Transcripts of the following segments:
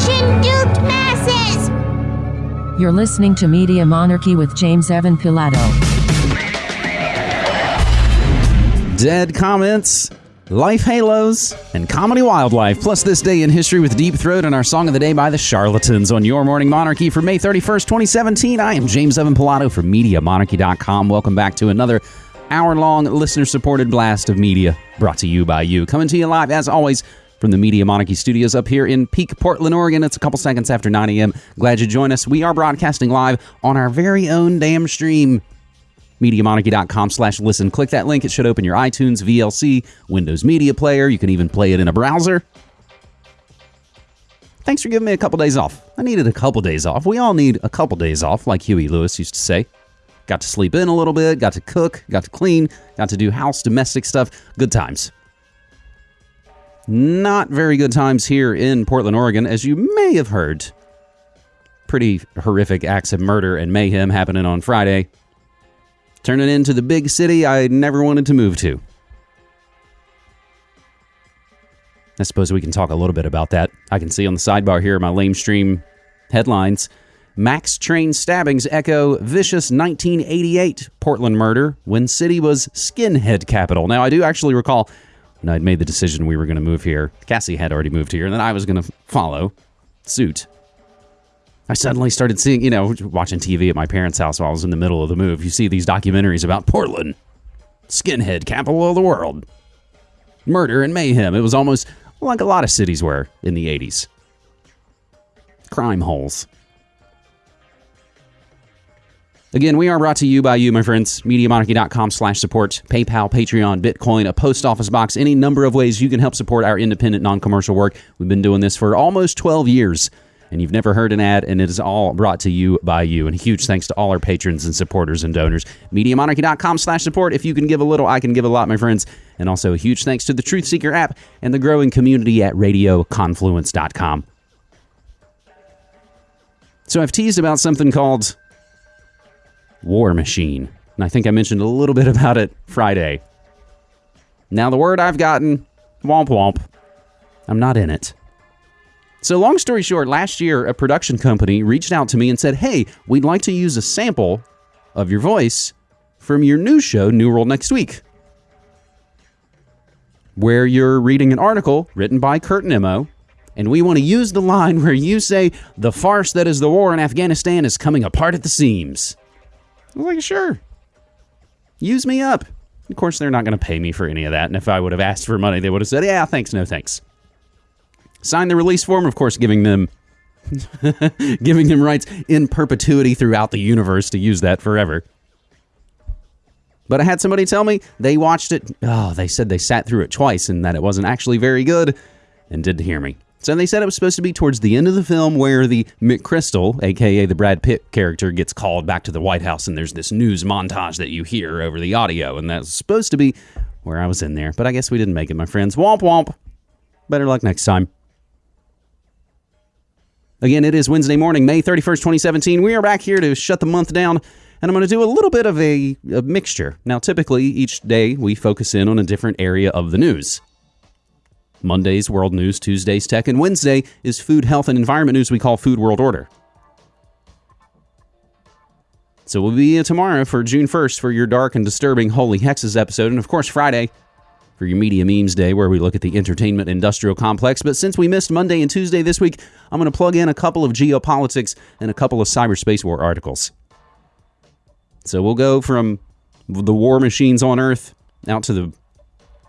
Attention, duped masses! You're listening to Media Monarchy with James Evan Pilato. Dead comments, life halos, and comedy wildlife. Plus, this day in history with Deep Throat and our song of the day by the Charlatans on Your Morning Monarchy for May 31st, 2017. I am James Evan Pilato from MediaMonarchy.com. Welcome back to another hour long listener supported blast of media brought to you by you. Coming to you live, as always, from the Media Monarchy studios up here in Peak, Portland, Oregon. It's a couple seconds after 9 a.m. Glad you joined us. We are broadcasting live on our very own damn stream. MediaMonarchy.com slash listen. Click that link. It should open your iTunes, VLC, Windows Media Player. You can even play it in a browser. Thanks for giving me a couple days off. I needed a couple days off. We all need a couple days off, like Huey Lewis used to say. Got to sleep in a little bit, got to cook, got to clean, got to do house domestic stuff. Good times. Not very good times here in Portland, Oregon, as you may have heard. Pretty horrific acts of murder and mayhem happening on Friday. Turning into the big city I never wanted to move to. I suppose we can talk a little bit about that. I can see on the sidebar here my lame stream headlines. Max train stabbings echo vicious 1988 Portland murder when city was skinhead capital. Now, I do actually recall when I'd made the decision we were going to move here. Cassie had already moved here, and then I was going to follow suit. I suddenly started seeing, you know, watching TV at my parents' house while I was in the middle of the move. You see these documentaries about Portland, skinhead capital of the world, murder and mayhem. It was almost like a lot of cities were in the 80s. Crime holes. Again, we are brought to you by you, my friends. MediaMonarchy.com slash support, PayPal, Patreon, Bitcoin, a post office box, any number of ways you can help support our independent, non-commercial work. We've been doing this for almost 12 years, and you've never heard an ad, and it is all brought to you by you. And huge thanks to all our patrons and supporters and donors. MediaMonarchy.com slash support. If you can give a little, I can give a lot, my friends. And also a huge thanks to the Truth Seeker app and the growing community at RadioConfluence.com. So I've teased about something called War Machine. And I think I mentioned a little bit about it Friday. Now, the word I've gotten, womp womp, I'm not in it. So, long story short, last year a production company reached out to me and said, Hey, we'd like to use a sample of your voice from your new show, New World Next Week, where you're reading an article written by Kurt Nimmo. And we want to use the line where you say, The farce that is the war in Afghanistan is coming apart at the seams. I was like, sure. Use me up. Of course, they're not going to pay me for any of that. And if I would have asked for money, they would have said, yeah, thanks, no thanks. Sign the release form, of course, giving them giving them rights in perpetuity throughout the universe to use that forever. But I had somebody tell me they watched it. Oh, they said they sat through it twice and that it wasn't actually very good and didn't hear me. So they said it was supposed to be towards the end of the film where the McChrystal, aka the Brad Pitt character, gets called back to the White House and there's this news montage that you hear over the audio. And that's supposed to be where I was in there. But I guess we didn't make it, my friends. Womp womp. Better luck next time. Again, it is Wednesday morning, May 31st, 2017. We are back here to shut the month down, and I'm going to do a little bit of a, a, mixture. Now, typically, each day we focus in on a different area of the news. Monday's World News, Tuesday's Tech, and Wednesday is Food, Health, and Environment News we call Food World Order. So we'll be here tomorrow for June 1st for your dark and disturbing Holy Hexes episode, and of course Friday for your Media Memes Day, where we look at the entertainment industrial complex. But since we missed Monday and Tuesday this week, I'm going to plug in a couple of geopolitics and a couple of cyberspace war articles. So we'll go from the war machines on Earth out to the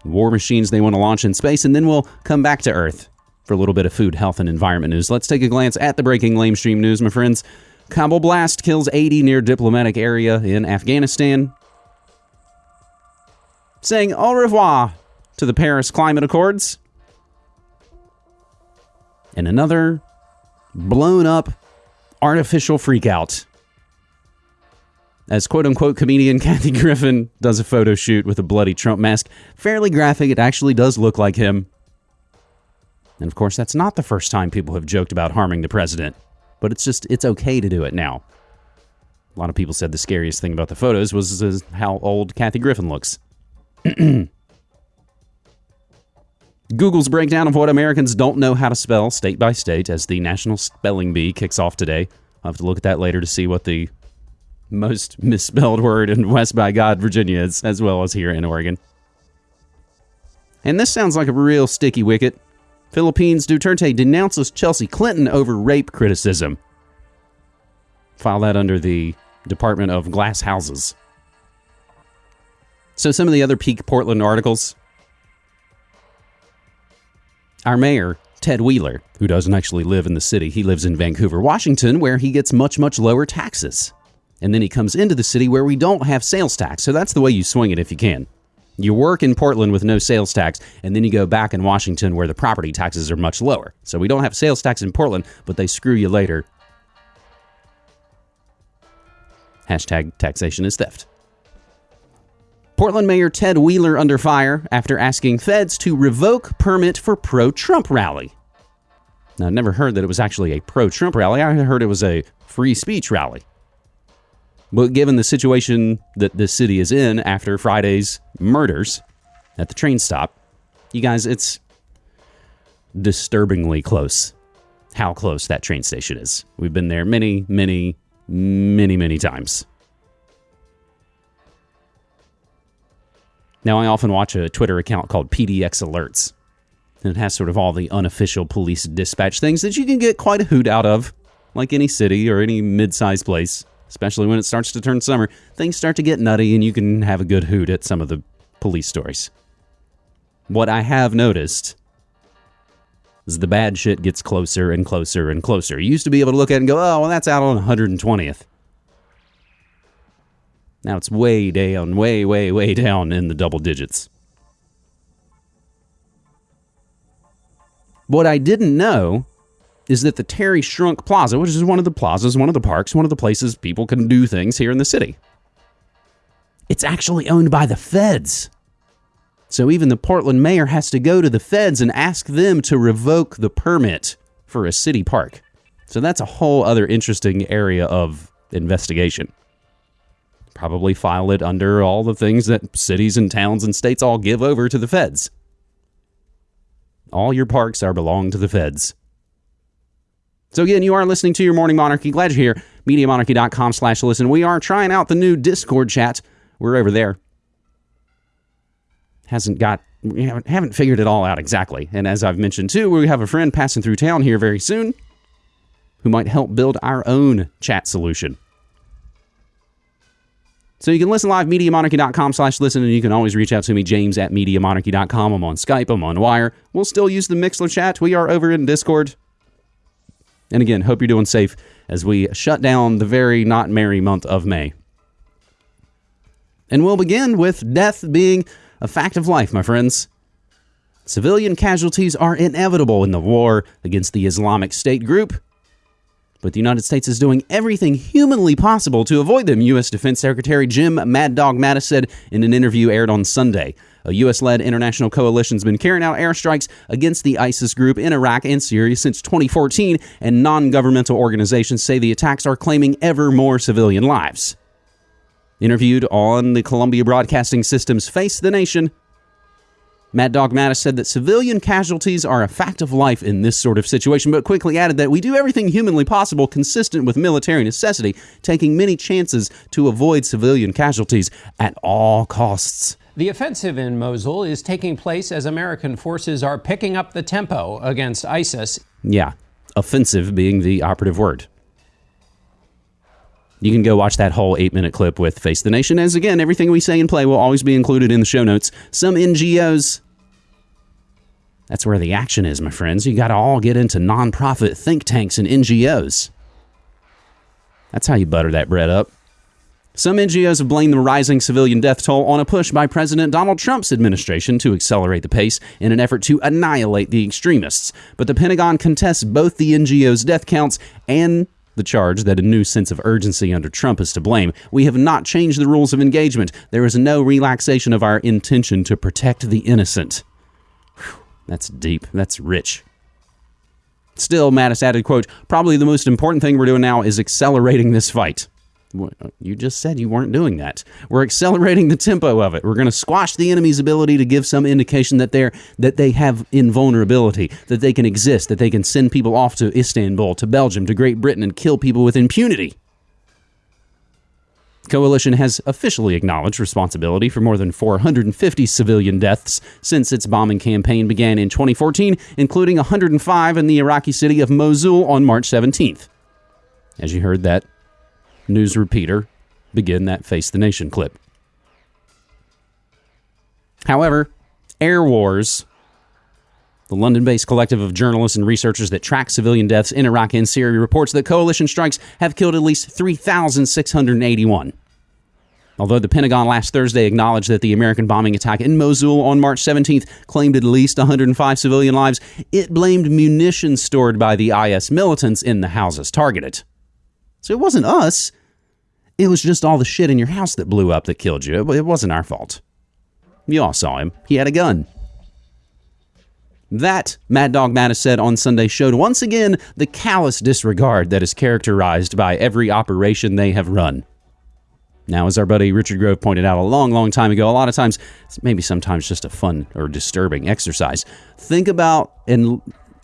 war machines they want to launch in space, and then we'll come back to Earth for a little bit of food, health, and environment news. Let's take a glance at the breaking lamestream news, my friends. Kabul blast kills 80 near diplomatic area in Afghanistan. Saying au revoir to the Paris Climate Accords. And another blown up artificial freakout. As quote unquote comedian Kathy Griffin does a photo shoot with a bloody Trump mask. Fairly graphic, it actually does look like him. And of course, that's not the first time people have joked about harming the president, but it's just, it's okay to do it now. A lot of people said the scariest thing about the photos was how old Kathy Griffin looks. Google's breakdown of what Americans don't know how to spell state by state as the National Spelling Bee kicks off today. I'll have to look at that later to see what the most misspelled word in West by God, Virginia as well as here in Oregon. And this sounds like a real sticky wicket. Philippines Duterte denounces Chelsea Clinton over rape criticism. File that under the Department of Glass Houses. So, some of the other peak Portland articles. Our mayor, Ted Wheeler, who doesn't actually live in the city, he lives in Vancouver, Washington, where he gets much, much lower taxes. And then he comes into the city where we don't have sales tax. So that's the way you swing it if you can. You work in Portland with no sales tax, and then you go back in Washington where the property taxes are much lower. So we don't have sales tax in Portland, but they screw you later. Hashtag taxation is theft. Portland Mayor Ted Wheeler under fire after asking feds to revoke permit for pro Trump rally. Now, I never heard that it was actually a pro Trump rally. I heard it was a free speech rally. But given the situation that this city is in after Friday's murders at the train stop, you guys, it's disturbingly close how close that train station is. We've been there many, many, many, many times. Now, I often watch a Twitter account called PDX Alerts. And it has sort of all the unofficial police dispatch things that you can get quite a hoot out of, like any city or any mid sized place, especially when it starts to turn summer. Things start to get nutty, and you can have a good hoot at some of the police stories. What I have noticed is the bad shit gets closer and closer and closer. You used to be able to look at it and go, oh, well, that's out on 120th. Now it's way down, way, way, way down in the double digits. What I didn't know is that the Terry Shrunk Plaza, which is one of the plazas, one of the parks, one of the places people can do things here in the city, it's actually owned by the feds. So even the Portland mayor has to go to the feds and ask them to revoke the permit for a city park. So that's a whole other interesting area of investigation. Probably file it under all the things that cities and towns and states all give over to the feds. All your parks are belong to the feds. So again, you are listening to your Morning Monarchy. Glad you're here. MediaMonarchy.com slash listen. We are trying out the new Discord chat. We're over there. Hasn't got we haven't, haven't figured it all out exactly. And as I've mentioned too, we have a friend passing through town here very soon who might help build our own chat solution. So you can listen live, MediaMonarchy.com slash listen, and you can always reach out to me, James at MediaMonarchy.com. I'm on Skype, I'm on Wire. We'll still use the Mixlr chat. We are over in Discord. And again, hope you're doing safe as we shut down the very not merry month of May. And we'll begin with death being a fact of life, my friends. Civilian casualties are inevitable in the war against the Islamic State group, but the United States is doing everything humanly possible to avoid them, U.S. Defense Secretary Jim Mad Dog Mattis said in an interview aired on Sunday. A U.S. led international coalition has been carrying out airstrikes against the ISIS group in Iraq and Syria since 2014, and non governmental organizations say the attacks are claiming ever more civilian lives. Interviewed on the Columbia Broadcasting System's Face the Nation, Mad Dog Mattis said that civilian casualties are a fact of life in this sort of situation, but quickly added that we do everything humanly possible consistent with military necessity, taking many chances to avoid civilian casualties at all costs. The offensive in Mosul is taking place as American forces are picking up the tempo against ISIS. Yeah, offensive being the operative word. You can go watch that whole eight minute clip with Face the Nation. As again, everything we say and play will always be included in the show notes. Some NGOs. That's where the action is, my friends. You got to all get into nonprofit think tanks and NGOs. That's how you butter that bread up. Some NGOs have blamed the rising civilian death toll on a push by President Donald Trump's administration to accelerate the pace in an effort to annihilate the extremists. But the Pentagon contests both the NGO's death counts and the charge that a new sense of urgency under Trump is to blame. We have not changed the rules of engagement. There is no relaxation of our intention to protect the innocent. Whew, that's deep. That's rich. Still, Mattis added, quote, probably the most important thing we're doing now is accelerating this fight. Uh, You just said you weren't doing that. We're accelerating the tempo of it. We're going to squash the enemy's ability to give some indication that they're that they have invulnerability, that they can exist, that they can send people off to Istanbul, to Belgium, to Great Britain, and kill people with impunity. Coalition has officially acknowledged responsibility for more than 450 civilian deaths since its bombing campaign began in 2014, including 105 in the Iraqi city of Mosul on March 17th. As you heard that news repeater begin that Face the Nation clip. However, Air Wars, the London based collective of journalists and researchers that track civilian deaths in Iraq and Syria, reports that coalition strikes have killed at least 3,681. Although the Pentagon last Thursday acknowledged that the American bombing attack in Mosul on March 17th claimed at least 105 civilian lives, it blamed munitions stored by the IS militants in the houses targeted. So it wasn't us. It was just all the shit in your house that blew up that killed you. It wasn't our fault. You all saw him. He had a gun. That, Mad Dog Mattis said on Sunday, showed once again the callous disregard that is characterized by every operation they have run. Now, as our buddy Richard Grove pointed out a long, long time ago, a lot of times, maybe sometimes just a fun or disturbing exercise. Think about and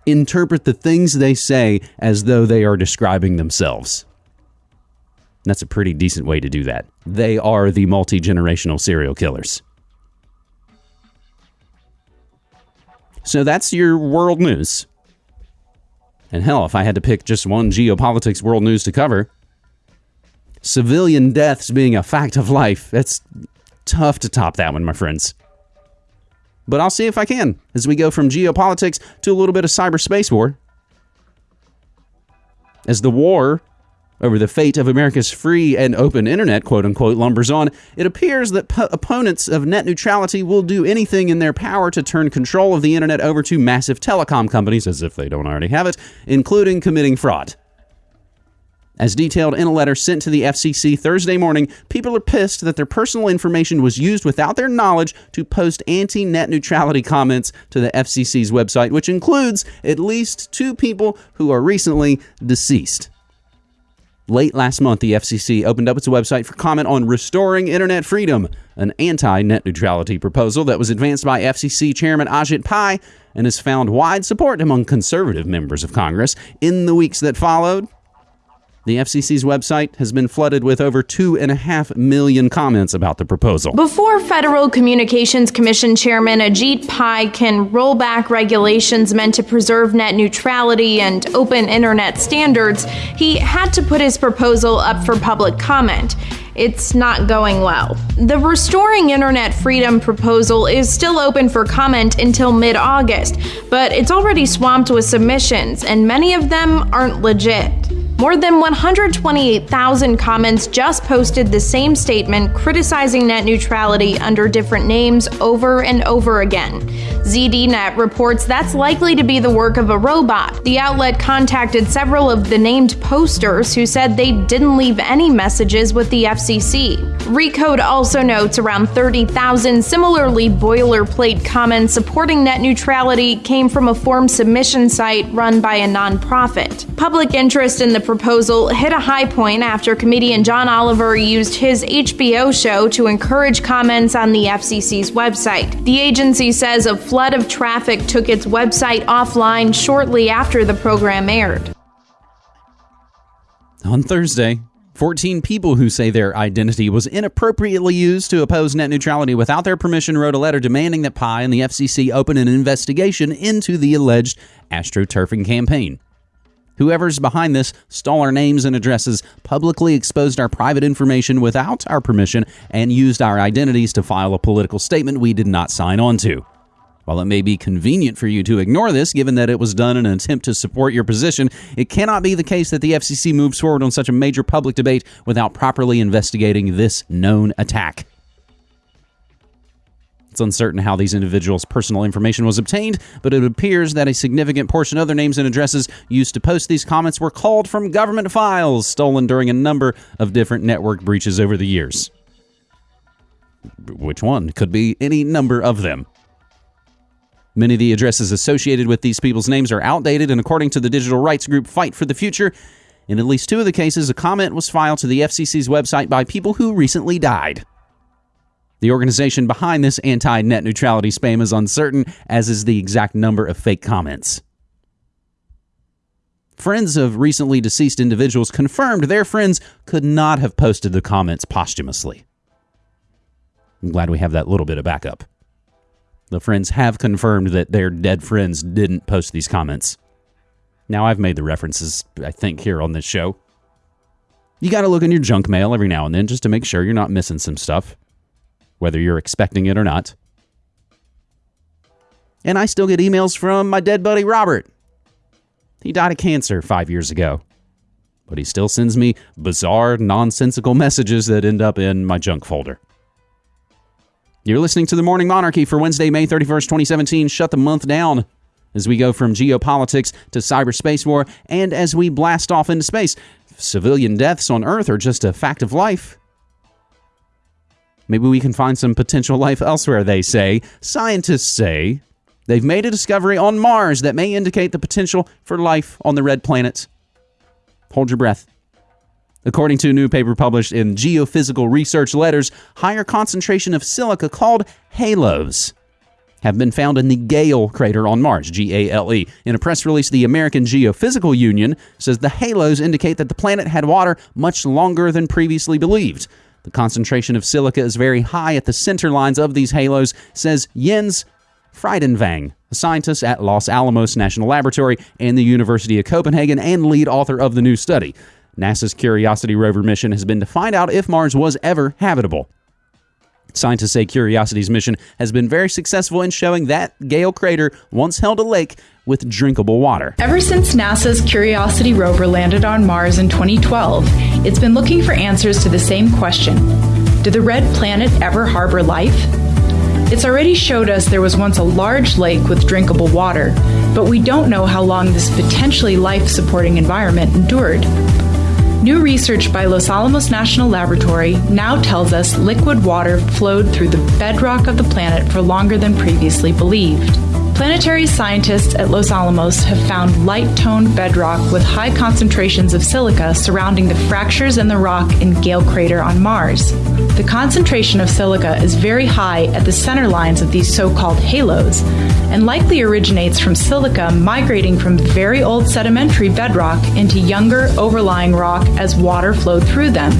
interpret the things they say as though they are describing themselves. That's a pretty decent way to do that. They are the multi generational serial killers. So that's your world news. And hell, if I had to pick just one geopolitics world news to cover, civilian deaths being a fact of life, it's tough to top that one, my friends. But I'll see if I can as we go from geopolitics to a little bit of cyberspace war. As the war over the fate of America's free and open internet, quote unquote, lumbers on, it appears that po- opponents of net neutrality will do anything in their power to turn control of the internet over to massive telecom companies, as if they don't already have it, including committing fraud. As detailed in a letter sent to the FCC Thursday morning, people are pissed that their personal information was used without their knowledge to post anti net neutrality comments to the FCC's website, which includes at least two people who are recently deceased. Late last month, the FCC opened up its website for comment on restoring internet freedom, an anti net neutrality proposal that was advanced by FCC Chairman Ajit Pai and has found wide support among conservative members of Congress. In the weeks that followed, the FCC's website has been flooded with over two and a half million comments about the proposal. Before Federal Communications Commission Chairman Ajit Pai can roll back regulations meant to preserve net neutrality and open internet standards, he had to put his proposal up for public comment. It's not going well. The Restoring Internet Freedom proposal is still open for comment until mid August, but it's already swamped with submissions, and many of them aren't legit. More than 128,000 comments just posted the same statement criticizing net neutrality under different names over and over again. ZDNet reports that's likely to be the work of a robot. The outlet contacted several of the named posters who said they didn't leave any messages with the FCC. Recode also notes around 30,000 similarly boilerplate comments supporting net neutrality came from a form submission site run by a nonprofit. Public interest in the proposal hit a high point after comedian John Oliver used his HBO show to encourage comments on the FCC's website. The agency says a flood of traffic took its website offline shortly after the program aired. On Thursday, 14 people who say their identity was inappropriately used to oppose net neutrality without their permission wrote a letter demanding that Pai and the FCC open an investigation into the alleged astroturfing campaign. Whoever's behind this stole our names and addresses, publicly exposed our private information without our permission, and used our identities to file a political statement we did not sign on to. While it may be convenient for you to ignore this, given that it was done in an attempt to support your position, it cannot be the case that the FCC moves forward on such a major public debate without properly investigating this known attack. It's uncertain how these individuals' personal information was obtained, but it appears that a significant portion of their names and addresses used to post these comments were called from government files stolen during a number of different network breaches over the years. Which one? Could be any number of them. Many of the addresses associated with these people's names are outdated, and according to the digital rights group Fight for the Future, In at least two of the cases, a comment was filed to the FCC's website by people who recently died. The organization behind this anti net neutrality spam is uncertain, as is the exact number of fake comments. Friends of recently deceased individuals confirmed their friends could not have posted the comments posthumously. I'm glad we have that little bit of backup. The friends have confirmed that their dead friends didn't post these comments. Now, I've made the references, I think, here on this show. You got to look in your junk mail every now and then just to make sure you're not missing some stuff, whether you're expecting it or not. And I still get emails from my dead buddy Robert. He died of cancer five years ago, but he still sends me bizarre, nonsensical messages that end up in my junk folder. You're listening to the Morning Monarchy for Wednesday, May 31st, 2017. Shut the month down as we go from geopolitics to cyberspace war and as we blast off into space. Civilian deaths on Earth are just a fact of life. Maybe we can find some potential life elsewhere, they say. Scientists say they've made a discovery on Mars that may indicate the potential for life on the red planet. Hold your breath. According to a new paper published in Geophysical Research Letters, higher concentration of silica called halos have been found in the Gale crater on Mars, G A L E. In a press release, the American Geophysical Union says the halos indicate that the planet had water much longer than previously believed. The concentration of silica is very high at the center lines of these halos, says Jens Frydenvang, a scientist at Los Alamos National Laboratory and the University of Copenhagen and lead author of the new study. NASA's Curiosity rover mission has been to find out if Mars was ever habitable. Scientists say Curiosity's mission has been very successful in showing that Gale crater once held a lake with drinkable water. Ever since NASA's Curiosity rover landed on Mars in 2012, it's been looking for answers to the same question Did the red planet ever harbor life? It's already showed us there was once a large lake with drinkable water, but we don't know how long this potentially life supporting environment endured. New research by Los Alamos National Laboratory now tells us liquid water flowed through the bedrock of the planet for longer than previously believed. Planetary scientists at Los Alamos have found light toned bedrock with high concentrations of silica surrounding the fractures in the rock in Gale Crater on Mars. The concentration of silica is very high at the center lines of these so called halos, and likely originates from silica migrating from very old sedimentary bedrock into younger overlying rock as water flowed through them.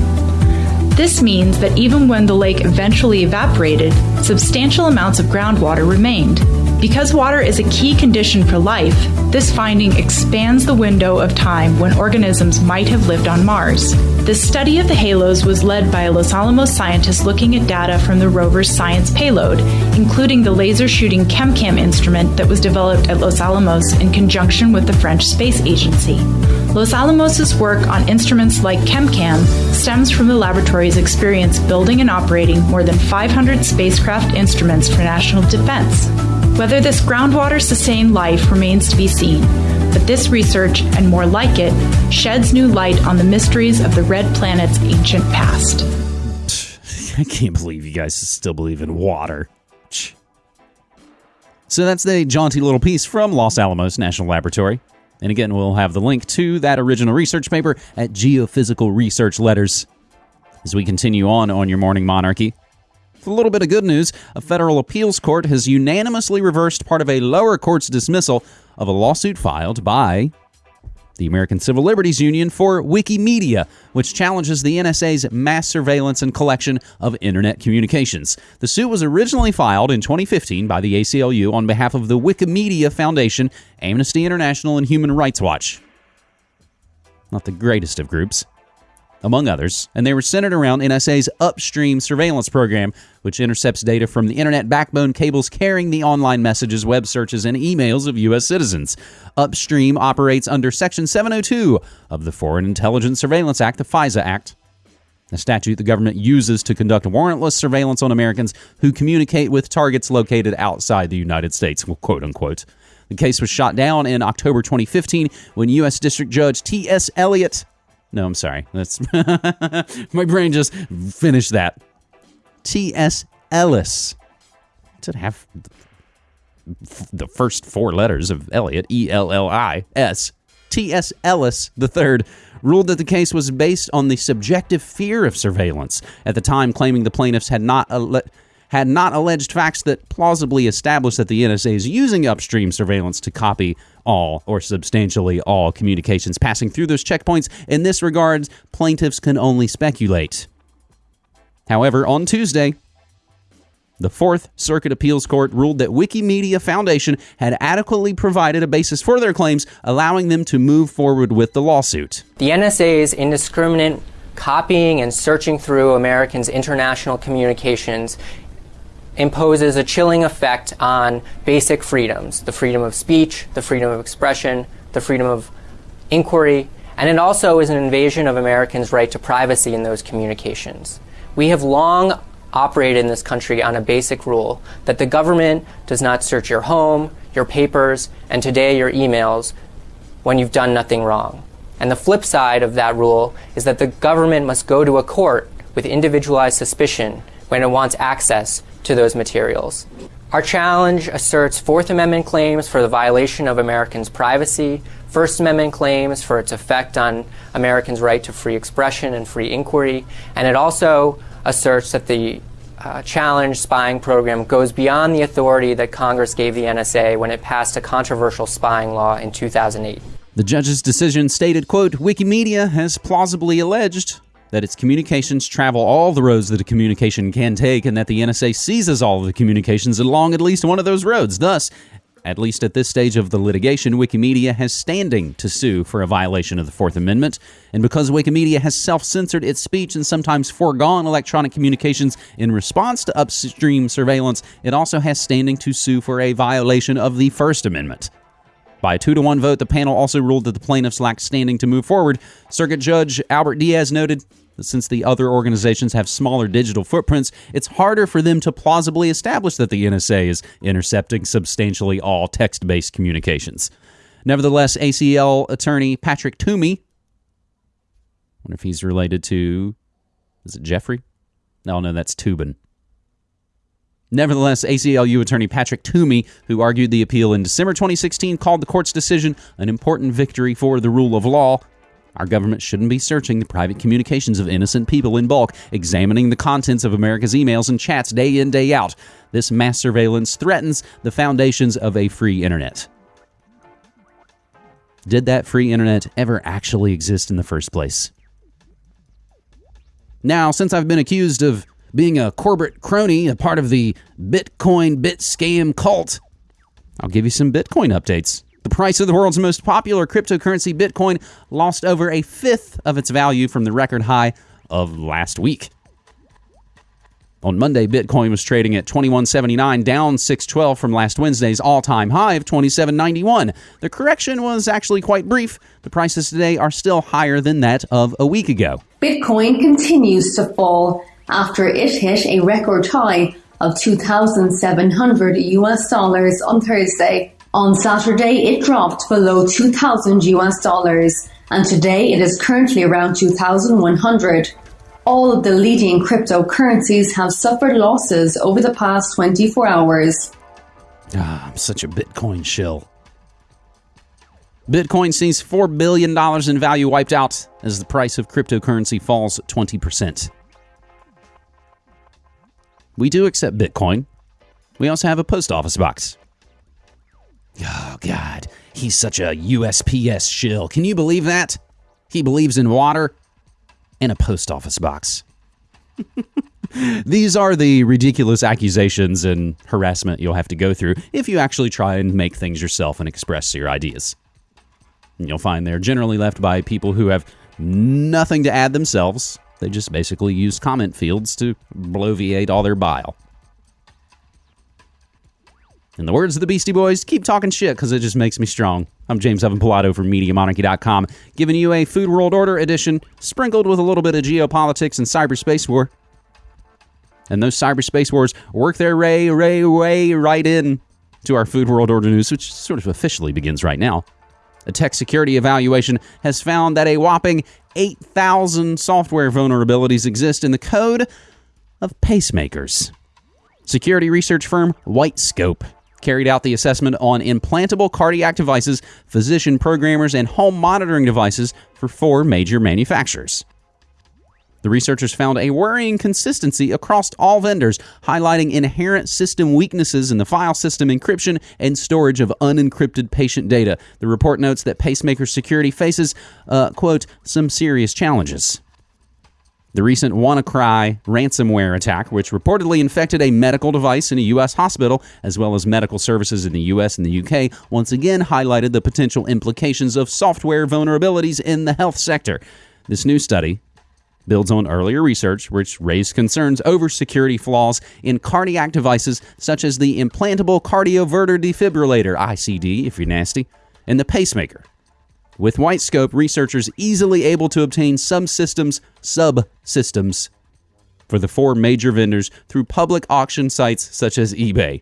This means that even when the lake eventually evaporated, substantial amounts of groundwater remained. Because water is a key condition for life, this finding expands the window of time when organisms might have lived on Mars. The study of the halos was led by a Los Alamos scientist looking at data from the rover's science payload, including the laser shooting ChemCam instrument that was developed at Los Alamos in conjunction with the French Space Agency. Los Alamos' work on instruments like ChemCam stems from the laboratory's experience building and operating more than 500 spacecraft instruments for national defense. Whether this groundwater sustained life remains to be seen, but this research, and more like it, sheds new light on the mysteries of the red planet's ancient past. I can't believe you guys still believe in water. So that's the jaunty little piece from Los Alamos National Laboratory. And again, we'll have the link to that original research paper at Geophysical Research Letters. As we continue on on your morning monarchy, a little bit of good news, a federal appeals court has unanimously reversed part of a lower court's dismissal of a lawsuit filed by the American Civil Liberties Union for Wikimedia, which challenges the NSA's mass surveillance and collection of internet communications. The suit was originally filed in 2015 by the ACLU on behalf of the Wikimedia Foundation, Amnesty International, and Human Rights Watch. Not the greatest of groups among others, and they were centered around NSA's upstream surveillance program, which intercepts data from the internet backbone cables carrying the online messages, web searches, and emails of U.S. citizens. Upstream operates under Section 702 of the Foreign Intelligence Surveillance Act, the FISA Act. A statute the government uses to conduct warrantless surveillance on Americans who communicate with targets located outside the United States, quote unquote. The case was shot down in October 2015 when U.S. District Judge T.S. Eliot no, I'm sorry. That's my brain just finished that. T.S. Ellis. Did have the first four letters of Elliot, E L L I S. T.S. Ellis III ruled that the case was based on the subjective fear of surveillance, at the time claiming the plaintiffs had not had not alleged facts that plausibly established that the NSA is using upstream surveillance to copy all or substantially all communications passing through those checkpoints. In this regard, plaintiffs can only speculate. However, on Tuesday, the Fourth Circuit Appeals Court ruled that Wikimedia Foundation had adequately provided a basis for their claims, allowing them to move forward with the lawsuit. The NSA's indiscriminate copying and searching through Americans' international communications imposes a chilling effect on basic freedoms the freedom of speech, the freedom of expression, the freedom of inquiry, and it also is an invasion of Americans' right to privacy in those communications. We have long operated in this country on a basic rule that the government does not search your home, your papers, and today your emails when you've done nothing wrong. And the flip side of that rule is that the government must go to a court with individualized suspicion when it wants access to those materials. Our challenge asserts Fourth Amendment claims for the violation of Americans' privacy, First Amendment claims for its effect on Americans' right to free expression and free inquiry, and it also asserts that the uh, challenge spying program goes beyond the authority that Congress gave the NSA when it passed a controversial spying law in 2008. The judge's decision stated, quote, Wikimedia has plausibly alleged that its communications travel all the roads that a communication can take and that the NSA seizes all of the communications along at least one of those roads. Thus, at least at this stage of the litigation, Wikimedia has standing to sue for a violation of the Fourth Amendment. And because Wikimedia has self censored its speech and sometimes foregone electronic communications in response to upstream surveillance, it also has standing to sue for a violation of the First Amendment. By a two to one vote, the panel also ruled that the plaintiffs lacked standing to move forward. Circuit Judge Albert Diaz noted that since the other organizations have smaller digital footprints, it's harder for them to plausibly establish that the NSA is intercepting substantially all text based communications. Nevertheless, ACL attorney Patrick Toomey, I wonder if he's related to, is it Jeffrey? No, no, that's Toobin. Nevertheless, ACLU attorney Patrick Toomey, who argued the appeal in December 2016, called the court's decision an important victory for the rule of law. Our government shouldn't be searching the private communications of innocent people in bulk, examining the contents of America's emails and chats day in, day out. This mass surveillance threatens the foundations of a free internet. Did that free internet ever actually exist in the first place? Now, since I've been accused of being a corporate crony, a part of the Bitcoin bit scam cult, I'll give you some Bitcoin updates. The price of the world's most popular cryptocurrency, Bitcoin, lost over a fifth of its value from the record high of last week. On Monday, Bitcoin was trading at 2179, down 612 from last Wednesday's all-time high of 2791. The correction was actually quite brief. The prices today are still higher than that of a week ago. Bitcoin continues to fall after it hit a record high of 2,700 US dollars on Thursday. On Saturday, it dropped below 2,000 US dollars, and today it is currently around 2,100. All of the leading cryptocurrencies have suffered losses over the past 24 hours. Ah, I'm such a Bitcoin shill. Bitcoin sees $4 billion in value wiped out as the price of cryptocurrency falls 20%. We do accept Bitcoin. We also have a post office box. Oh, God. He's such a USPS shill. Can you believe that? He believes in water and a post office box. These are the ridiculous accusations and harassment you'll have to go through if you actually try and make things yourself and express your ideas. And you'll find they're generally left by people who have nothing to add themselves. They just basically use comment fields to bloviate all their bile. In the words of the Beastie Boys, keep talking shit because it just makes me strong. I'm James Evan Pilato from MediaMonarchy.com, giving you a Food World Order edition sprinkled with a little bit of geopolitics and cyberspace war. And those cyberspace wars work their way, way, way right in to our Food World Order news, which sort of officially begins right now. A tech security evaluation has found that a whopping 8,000 software vulnerabilities exist in the code of pacemakers. Security research firm Whitescope carried out the assessment on implantable cardiac devices, physician programmers, and home monitoring devices for four major manufacturers. The researchers found a worrying consistency across all vendors, highlighting inherent system weaknesses in the file system encryption and storage of unencrypted patient data. The report notes that pacemaker security faces, uh, quote, some serious challenges. The recent WannaCry ransomware attack, which reportedly infected a medical device in a U.S. hospital, as well as medical services in the U.S. and the U.K., once again highlighted the potential implications of software vulnerabilities in the health sector. This new study builds on earlier research which raised concerns over security flaws in cardiac devices such as the implantable cardioverter defibrillator ICD if you're nasty and the pacemaker. With Whitescope researchers easily able to obtain subsystems subsystems for the four major vendors through public auction sites such as eBay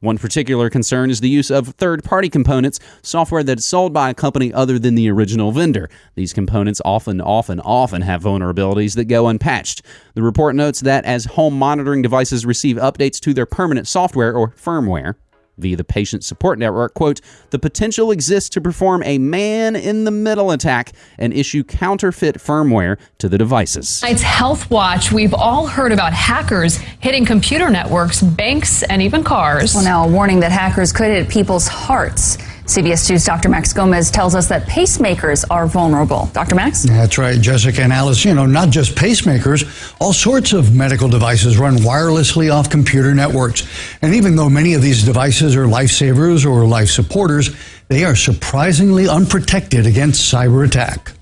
one particular concern is the use of third party components, software that is sold by a company other than the original vendor. These components often, often, often have vulnerabilities that go unpatched. The report notes that as home monitoring devices receive updates to their permanent software or firmware, via the patient support network, quote, the potential exists to perform a man in the middle attack and issue counterfeit firmware to the devices. It's Health Watch. We've all heard about hackers hitting computer networks, banks, and even cars. Well, now a warning that hackers could hit people's hearts. CBS 2's Dr. Max Gomez tells us that pacemakers are vulnerable. Dr. Max? That's right, Jessica and Alice. You know, not just pacemakers, all sorts of medical devices run wirelessly off computer networks. And even though many of these devices are lifesavers or life supporters, they are surprisingly unprotected against cyber attack.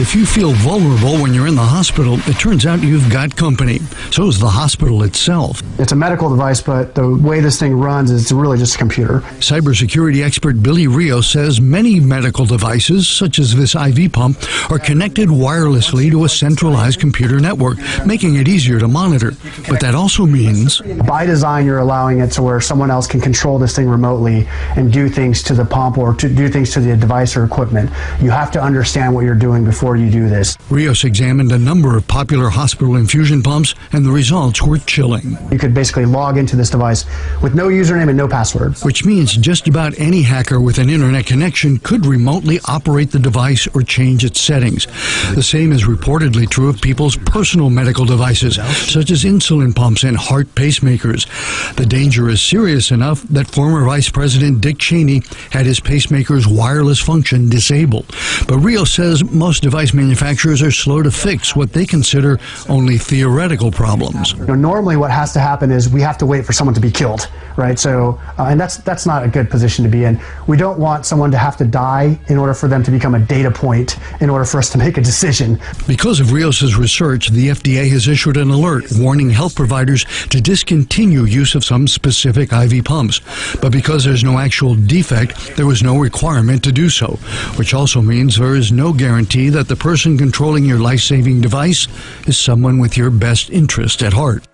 If you feel vulnerable when you're in the hospital, it turns out you've got company. So is the hospital itself. It's a medical device, but the way this thing runs is really just a computer. Cybersecurity expert Billy Rios says many medical devices, such as this IV pump, are connected wirelessly to a centralized computer network, making it easier to monitor. But that also means. By design, you're allowing it to where someone else can control this thing remotely and do things to the pump or to do things to the device or equipment. You have to understand what you're doing before before you do this. Rios examined a number of popular hospital infusion pumps, and the results were chilling. You could basically log into this device with no username and no password. Which means just about any hacker with an internet connection could remotely operate the device or change its settings. The same is reportedly true of people's personal medical devices, such as insulin pumps and heart pacemakers. The danger is serious enough that former Vice President Dick Cheney had his pacemaker's wireless function disabled. But Rios says most device manufacturers are slow to fix what they consider only theoretical problems. You know, normally, what has to happen is we have to wait for someone to be killed, right? So, uh, and that's that's not a good position to be in. We don't want someone to have to die in order for them to become a data point in order for us to make a decision. Because of Rios's research, the FDA has issued an alert warning health providers to discontinue use of some specific IV pumps. But because there's no actual defect, there was no requirement to do so, which also means there is no guarantee that that the person controlling your life saving device is someone with your best interest at heart.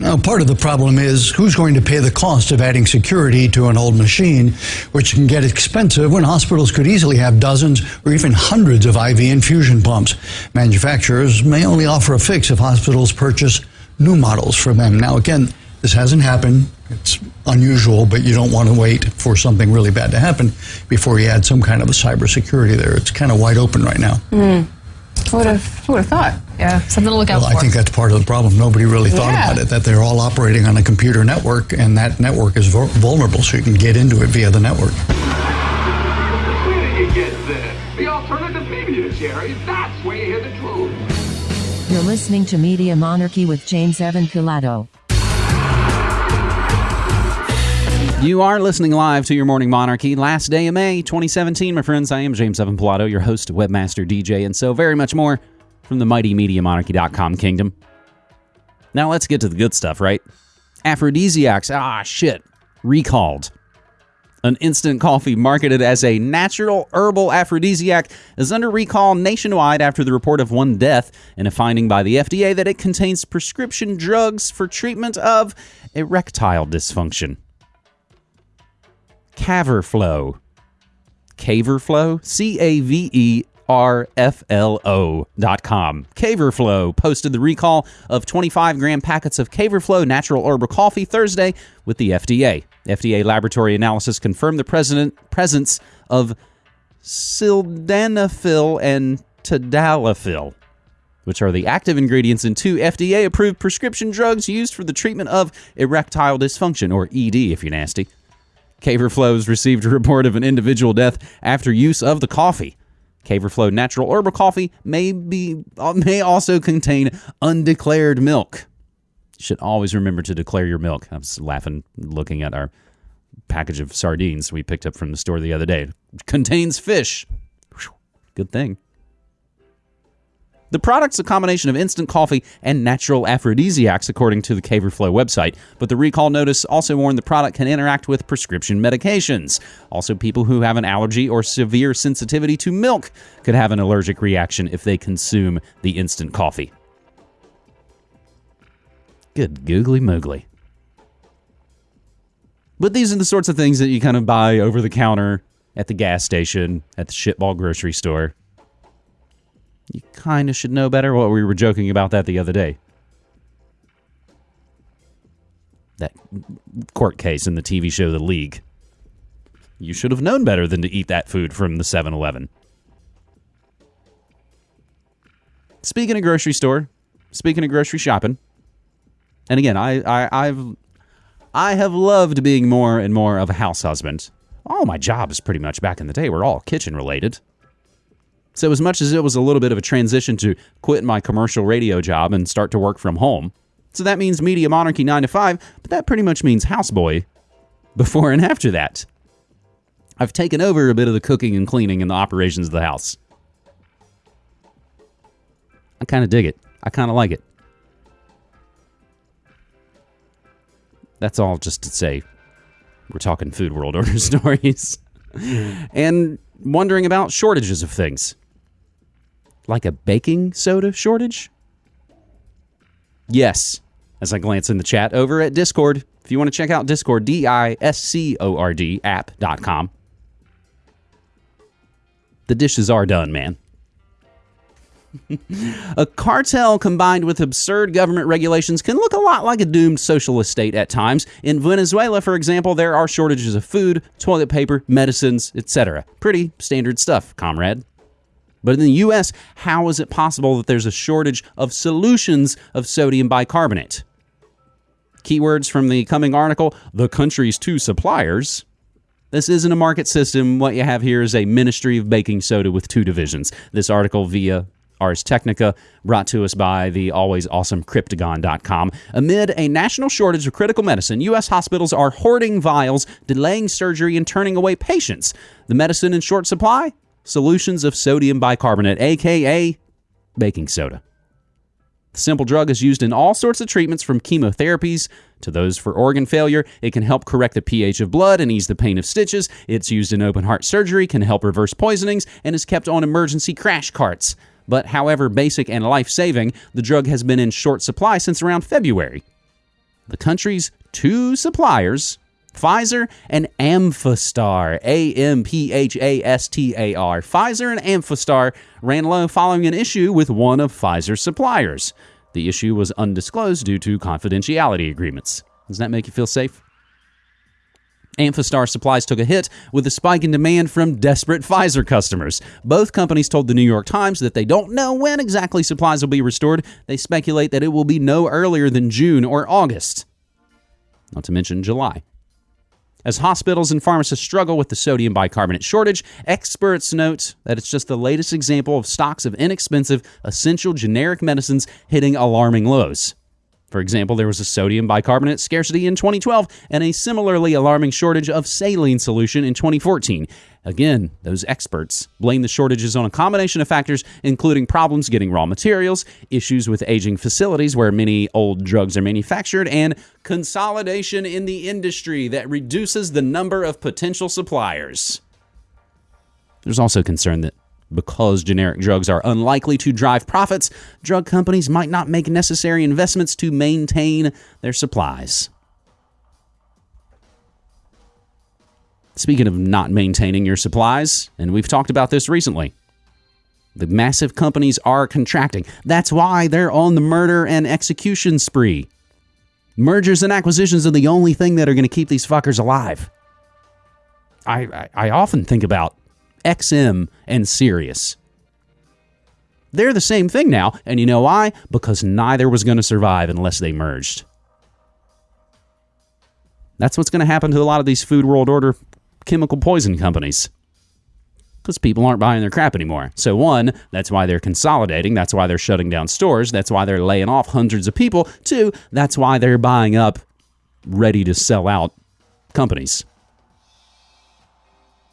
Now, part of the problem is who's going to pay the cost of adding security to an old machine, which can get expensive when hospitals could easily have dozens or even hundreds of IV infusion pumps. Manufacturers may only offer a fix if hospitals purchase new models from them. Now, again, this hasn't happened. It's unusual, but you don't want to wait for something really bad to happen before you add some kind of a cybersecurity there. It's kind of wide open right now. Mm. Who would have, who would have thought? Yeah, something to look out well, for. I think that's part of the problem. Nobody really thought Yeah. about it, that they're all operating on a computer network, and that network is vulnerable, so you can get into it via the network. Where did you get this? The alternative media, Jerry. That's where you hear the truth. You're listening to Media Monarchy with James Evan Pilato. You are listening live to your Morning Monarchy. Last day of May 2017, my friends. I am James Evan Pilato, your host, webmaster, DJ, and so very much more from the mighty MediaMonarchy.com kingdom. Now let's get to the good stuff, right? Aphrodisiacs. Ah, shit. Recalled. An instant coffee marketed as a natural herbal aphrodisiac is under recall nationwide after the report of one death and a finding by the FDA that it contains prescription drugs for treatment of erectile dysfunction. Caverflow. Caverflow? C A V E KRFLO.com. Caverflow posted the recall of 25 gram packets of Caverflow natural herbal coffee Thursday with the FDA. FDA laboratory analysis confirmed the president, presence of sildenafil and tadalafil, which are the active ingredients in two FDA approved prescription drugs used for the treatment of erectile dysfunction, or ED if you're nasty. Caverflows received a report of an individual death after use of the coffee. Caverflow natural herbal coffee may be uh, may also contain undeclared milk. Should always remember to declare your milk. I was laughing looking at our package of sardines we picked up from the store the other day. Contains fish. Good thing. The product's a combination of instant coffee and natural aphrodisiacs, according to the Caverflo website. But the recall notice also warned the product can interact with prescription medications. Also, people who have an allergy or severe sensitivity to milk could have an allergic reaction if they consume the instant coffee. Good googly moogly. But these are the sorts of things that you kind of buy over the counter at the gas station, at the shitball grocery store. You kind of should know better. What we were joking about that the other day. That court case in the TV show The League. You should have known better than to eat that food from the 7 Eleven. Speaking of grocery store, speaking of grocery shopping, and again, I, I, I've I have loved being more and more of a house husband. All my jobs, pretty much back in the day, were all kitchen related. So, as much as it was a little bit of a transition to quit my commercial radio job and start to work from home, so that means Media Monarchy 9 to 5, but that pretty much means houseboy before and after that. I've taken over a bit of the cooking and cleaning and the operations of the house. I kind of dig it. I kind of like it. That's all just to say we're talking food world order stories and wondering about shortages of things. Like a baking soda shortage? Yes. As I glance in the chat over at Discord. If you want to check out Discord, D I S C O R D app.com. The dishes are done, man. a cartel combined with absurd government regulations can look a lot like a doomed socialist state at times. In Venezuela, for example, there are shortages of food, toilet paper, medicines, etc. Pretty standard stuff, comrade. But in the US, how is it possible that there's a shortage of solutions of sodium bicarbonate? Keywords from the coming article The country's two suppliers. This isn't a market system. What you have here is a ministry of baking soda with two divisions. This article via Ars Technica, brought to us by the always awesome Cryptogon.com. Amid a national shortage of critical medicine, U.S. hospitals are hoarding vials, delaying surgery, and turning away patients. The medicine in short supply? Solutions of sodium bicarbonate, aka baking soda. The simple drug is used in all sorts of treatments from chemotherapies to those for organ failure. It can help correct the pH of blood and ease the pain of stitches. It's used in open heart surgery, can help reverse poisonings, and is kept on emergency crash carts. But however basic and life saving, the drug has been in short supply since around February. The country's two suppliers, Pfizer and Amphastar, A M P H A S T A R. Pfizer and Amphastar ran low following an issue with one of Pfizer's suppliers. The issue was undisclosed due to confidentiality agreements. Does that make you feel safe? Amphastar supplies took a hit with a spike in demand from desperate Pfizer customers. Both companies told the New York Times that they don't know when exactly supplies will be restored. They speculate that it will be no earlier than June or August, not to mention July. As hospitals and pharmacists struggle with the sodium bicarbonate shortage, experts note that it's just the latest example of stocks of inexpensive, essential generic medicines hitting alarming lows. For example, there was a sodium bicarbonate scarcity in 2012 and a similarly alarming shortage of saline solution in 2014. Again, those experts blame the shortages on a combination of factors, including problems getting raw materials, issues with aging facilities where many old drugs are manufactured, and consolidation in the industry that reduces the number of potential suppliers. There's also concern that because generic drugs are unlikely to drive profits, drug companies might not make necessary investments to maintain their supplies. Speaking of not maintaining your supplies, and we've talked about this recently, The massive companies are contracting. That's why they're on the murder and execution spree. Mergers and acquisitions are the only thing that are going to keep these fuckers alive. I, I, I often think about XM and Sirius. They're the same thing now, and you know why? Because neither was going to survive unless they merged. That's what's going to happen to a lot of these Food World Order chemical poison companies because people aren't buying their crap anymore. So, one, that's why they're consolidating. That's why they're shutting down stores. That's why they're laying off hundreds of people. Two, that's why they're buying up ready to sell out companies.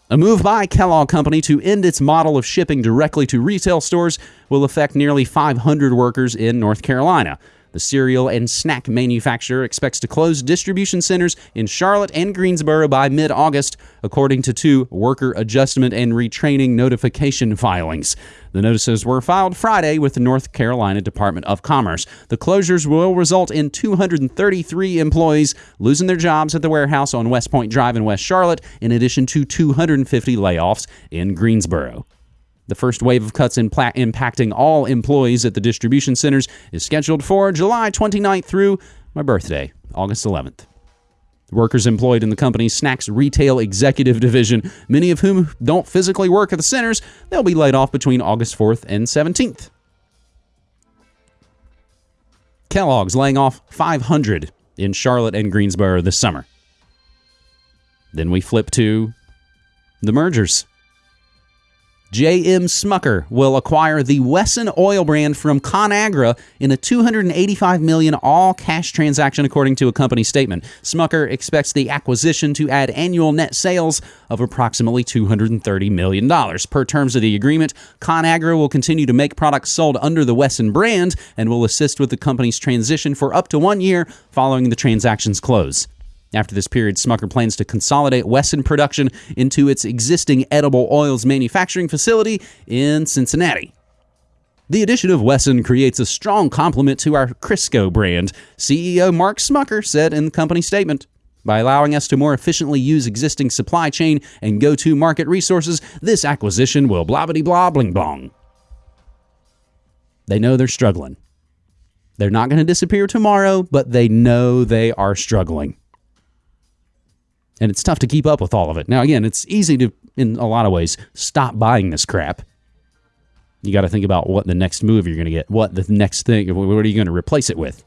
A move by Kellogg Company to end its model of shipping directly to retail stores will affect nearly 500 workers in North Carolina. The cereal and snack manufacturer expects to close distribution centers in Charlotte and Greensboro by mid August, according to two worker adjustment and retraining notification filings. The notices were filed Friday with the North Carolina Department of Commerce. The closures will result in 233 employees losing their jobs at the warehouse on West Point Drive in West Charlotte, in addition to 250 layoffs in Greensboro. The first wave of cuts impacting all employees at the distribution centers is scheduled for July 29th through my birthday, August 11th. Workers employed in the company's snacks retail executive division, many of whom don't physically work at the centers, they'll be laid off between August 4th and 17th. Kellogg's laying off 500 in Charlotte and Greensboro this summer. Then we flip to the mergers. J.M. Smucker will acquire the Wesson oil brand from ConAgra in a 285 million all-cash transaction according to a company statement. Smucker expects the acquisition to add annual net sales of approximately 230 million dollars. Per terms of the agreement, ConAgra will continue to make products sold under the Wesson brand and will assist with the company's transition for up to 1 year following the transaction's close. After this period, Smucker plans to consolidate Wesson production into its existing edible oils manufacturing facility in Cincinnati. The addition of Wesson creates a strong complement to our Crisco brand, CEO Mark Smucker said in the company statement. By allowing us to more efficiently use existing supply chain and go to market resources, this acquisition will blah blah blah bling blong. They know they're struggling. They're not going to disappear tomorrow, but they know they are struggling and it's tough to keep up with all of it. Now, again, it's easy to, in a lot of ways, stop buying this crap. You got to think about what the next move you're going to get, what the next thing, what are you going to replace it with?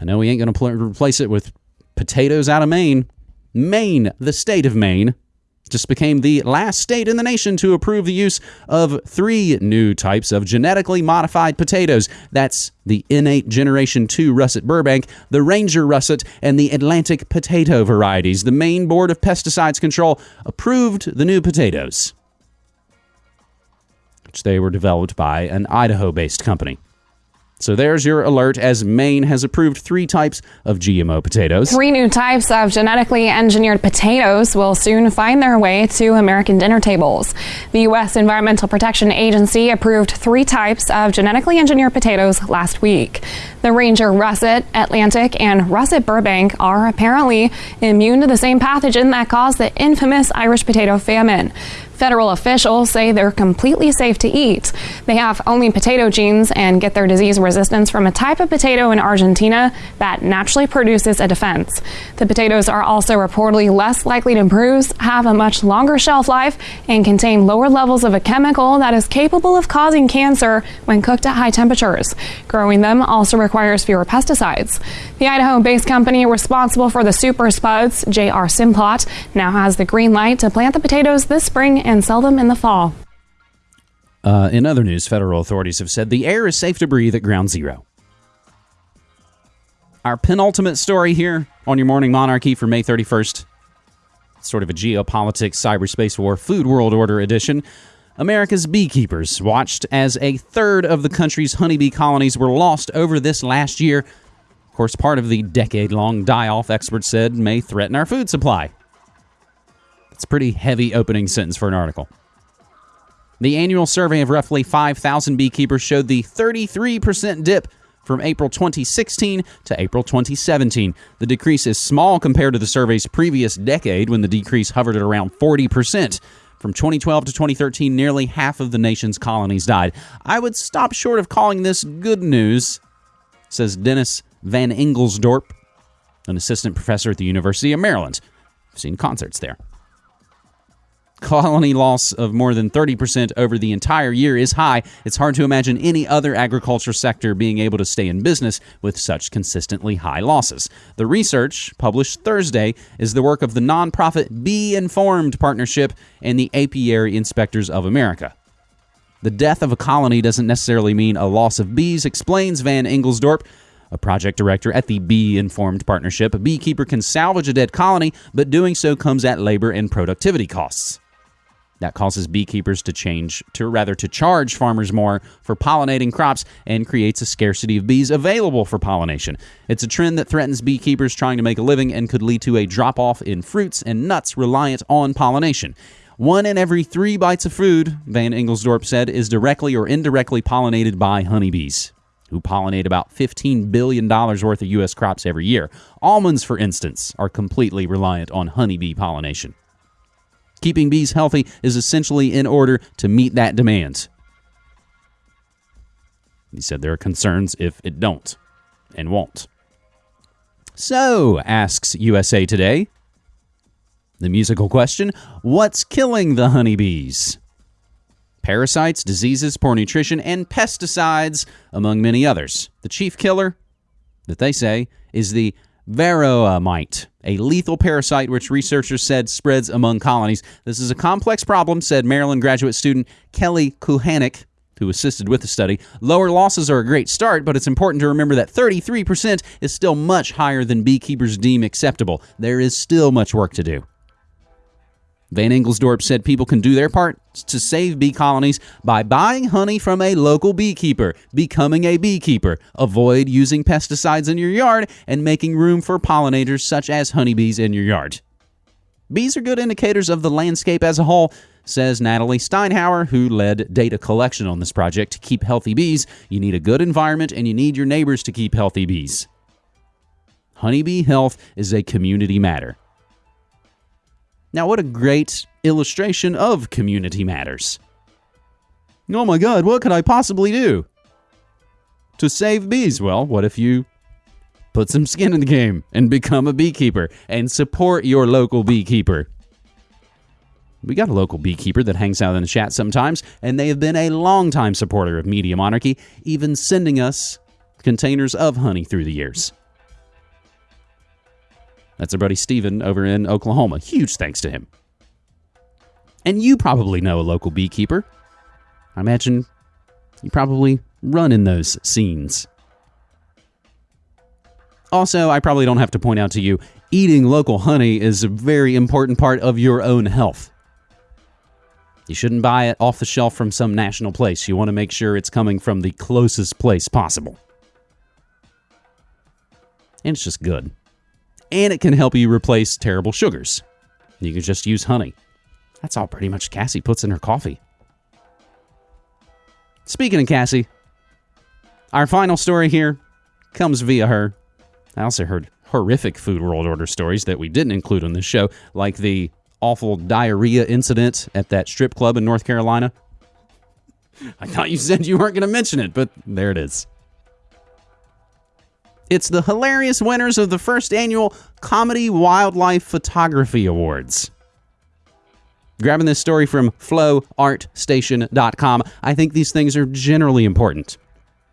I know we ain't going to pl- replace it with potatoes out of Maine. Maine, the state of Maine, just became the last state in the nation to approve the use of three new types of genetically modified potatoes. That's the Innate Generation 2 Russet Burbank, the Ranger Russet, and the Atlantic potato varieties. The Maine Board of Pesticides Control approved the new potatoes, which they were developed by an Idaho based company. So there's your alert as Maine has approved three types of GMO potatoes. Three new types of genetically engineered potatoes will soon find their way to American dinner tables. The U.S. Environmental Protection Agency approved three types of genetically engineered potatoes last week. The Ranger Russet, Atlantic, and Russet Burbank are apparently immune to the same pathogen that caused the infamous Irish potato famine. Federal officials say they're completely safe to eat. They have only potato genes and get their disease resistance from a type of potato in Argentina that naturally produces a defense. The potatoes are also reportedly less likely to bruise, have a much longer shelf life, and contain lower levels of a chemical that is capable of causing cancer when cooked at high temperatures. Growing them also requires fewer pesticides. The Idaho based company responsible for the Super Spuds, JR Simplot, now has the green light to plant the potatoes this spring and sell them in the fall. Uh, in other news, federal authorities have said the air is safe to breathe at ground zero. Our penultimate story here on your morning monarchy for May 31st. Sort of a geopolitics, cyberspace war, food world order edition. America's beekeepers watched as a third of the country's honeybee colonies were lost over this last year. Of course, part of the decade long die off, experts said, may threaten our food supply. It's a pretty heavy opening sentence for an article. The annual survey of roughly 5,000 beekeepers showed the 33% dip from April 2016 to April 2017. The decrease is small compared to the survey's previous decade when the decrease hovered at around 40%. From 2012 to 2013, nearly half of the nation's colonies died. I would stop short of calling this good news, says Dennis Van Engelsdorp, an assistant professor at the University of Maryland. I've seen concerts there. Colony loss of more than 30% over the entire year is high. It's hard to imagine any other agriculture sector being able to stay in business with such consistently high losses. The research, published Thursday, is the work of the nonprofit Bee Informed Partnership and the Apiary Inspectors of America. The death of a colony doesn't necessarily mean a loss of bees, explains Van Engelsdorp a project director at the Bee Informed Partnership. A beekeeper can salvage a dead colony, but doing so comes at labor and productivity costs. That causes beekeepers to change to rather to charge farmers more for pollinating crops and creates a scarcity of bees available for pollination. It's a trend that threatens beekeepers trying to make a living and could lead to a drop off in fruits and nuts reliant on pollination. One in every three bites of food, Van Engelsdorp said, is directly or indirectly pollinated by honeybees, who pollinate about $15 billion worth of U.S. crops every year. Almonds, for instance, are completely reliant on honeybee pollination. Keeping bees healthy is essentially in order to meet that demand. He said there are concerns if it don't and won't. So, asks USA Today, the musical question What's killing the honeybees? Parasites, diseases, poor nutrition, and pesticides, among many others. The chief killer, that they say, is the varroa mite, a lethal parasite which researchers said spreads among colonies. This is a complex problem, said Maryland graduate student Kelly Kulhanek, who assisted with the study. Lower losses are a great start, but it's important to remember that 33% is still much higher than beekeepers deem acceptable. There is still much work to do. Van Engelsdorp said people can do their part to save bee colonies by buying honey from a local beekeeper, becoming a beekeeper, avoid using pesticides in your yard, and making room for pollinators such as honeybees in your yard. Bees are good indicators of the landscape as a whole, says Natalie Steinhauer, who led data collection on this project. To keep healthy bees, you need a good environment and you need your neighbors to keep healthy bees. Honeybee health is a community matter. Now, what a great illustration of community matters. Oh my god, what could I possibly do? To save bees? Well, what if you put some skin in the game and become a beekeeper and support your local beekeeper? We got a local beekeeper that hangs out in the chat sometimes, and they have been a longtime supporter of Media Monarchy, even sending us containers of honey through the years. That's our buddy Steven over in Oklahoma. Huge thanks to him. And you probably know a local beekeeper. I imagine you probably run in those scenes. Also, I probably don't have to point out to you, eating local honey is a very important part of your own health. You shouldn't buy it off the shelf from some national place. You want to make sure it's coming from the closest place possible. And it's just good. And it can help you replace terrible sugars. You can just use honey. That's all pretty much Cassie puts in her coffee. Speaking of Cassie, our final story here comes via her. I also heard horrific food world order stories that we didn't include on this show, like the awful diarrhea incident at that strip club in North Carolina. I thought you said you weren't going to mention it, but there it is. It's the hilarious winners of the first annual Comedy Wildlife Photography Awards. Grabbing this story from flowartstation.com, I think these things are generally important.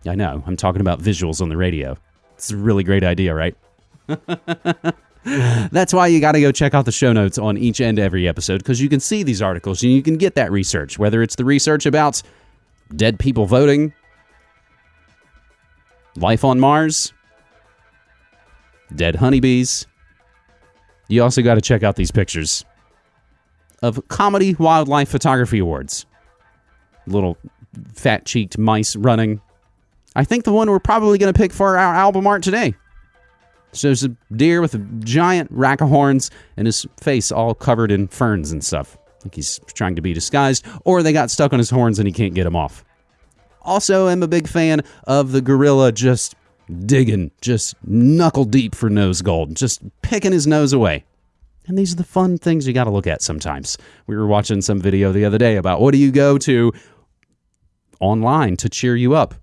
I know, I'm talking about visuals on the radio. It's a really great idea, right? That's why you got to go check out the show notes on each and every episode because you can see these articles and you can get that research, whether it's the research about dead people voting, life on Mars, dead honeybees. You also got to check out these pictures of Comedy Wildlife Photography Awards. Little fat cheeked mice running. I think the one we're probably going to pick for our album art today. Shows a deer with a giant rack of horns and his face all covered in ferns and stuff. Like he's trying to be disguised, or they got stuck on his horns and he can't get them off. Also, I'm a big fan of the gorilla just digging, just knuckle deep for nose gold, just picking his nose away. And these are the fun things you got to look at sometimes. We were watching some video the other day about what do you go to online to cheer you up.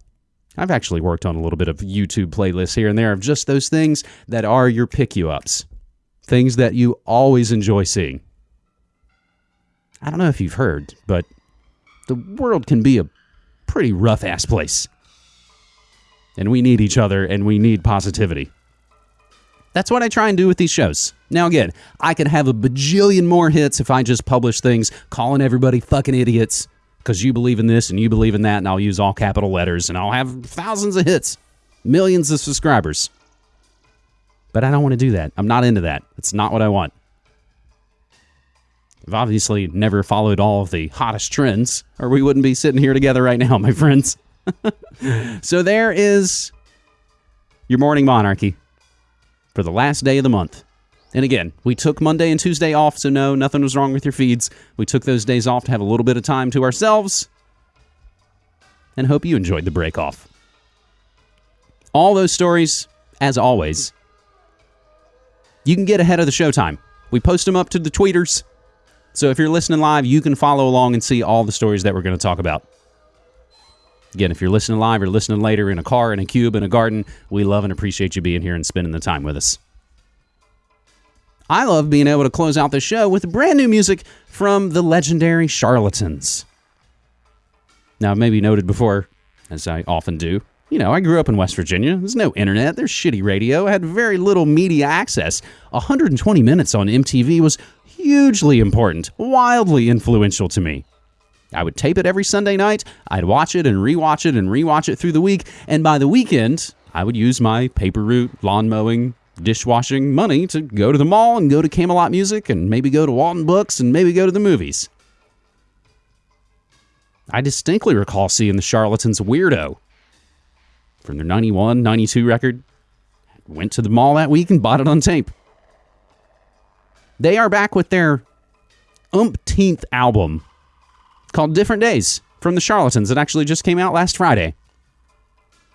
I've actually worked on a little bit of YouTube playlists here and there of just those things that are your pick you ups, things that you always enjoy seeing. I don't know if you've heard, but the world can be a pretty rough ass place. And we need each other and we need positivity. That's what I try and do with these shows. Now, again, I could have a bajillion more hits if I just publish things calling everybody fucking idiots because you believe in this and you believe in that, and I'll use all capital letters and I'll have thousands of hits, millions of subscribers. But I don't want to do that. I'm not into that. It's not what I want. I've obviously never followed all of the hottest trends, or we wouldn't be sitting here together right now, my friends. So there is your morning monarchy for the last day of the month. And again, we took Monday and Tuesday off, so no, nothing was wrong with your feeds. We took those days off to have a little bit of time to ourselves and hope you enjoyed the break off. All those stories, as always, you can get ahead of the showtime. We post them up to the tweeters. So if you're listening live, you can follow along and see all the stories that we're going to talk about. Again, if you're listening live or listening later in a car, in a cube, in a garden, we love and appreciate you being here and spending the time with us. I love being able to close out the show with brand new music from the legendary Charlatans. Now, maybe noted before, as I often do, you know, I grew up in West Virginia. There's no internet, there's shitty radio. I had very little media access. 120 minutes on MTV was hugely important, wildly influential to me. I would tape it every Sunday night. I'd watch it and rewatch it and rewatch it through the week. And by the weekend, I would use my paper route, lawn mowing, dishwashing money to go to the mall and go to Camelot Music and maybe go to Waldenbooks and maybe go to the movies. I distinctly recall seeing the Charlatans Weirdo from their 91, 92 record. Went to the mall that week and bought it on tape. They are back with their umpteenth album called Different Days from the Charlatans. It actually just came out last Friday.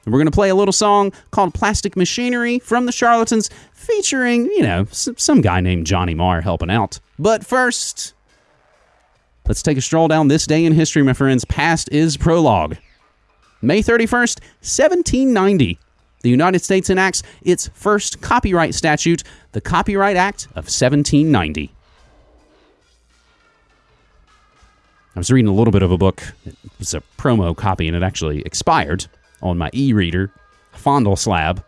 And we're going to play a little song called Plastic Machinery from the Charlatans, featuring, you know, some guy named Johnny Marr helping out. But first, let's take a stroll down this day in history, my friends. Past is prologue. May 31st, 1790. The United States enacts its first copyright statute, the Copyright Act of 1790. I was reading a little bit of a book. It was a promo copy and it actually expired on my e reader, Fondle Slab.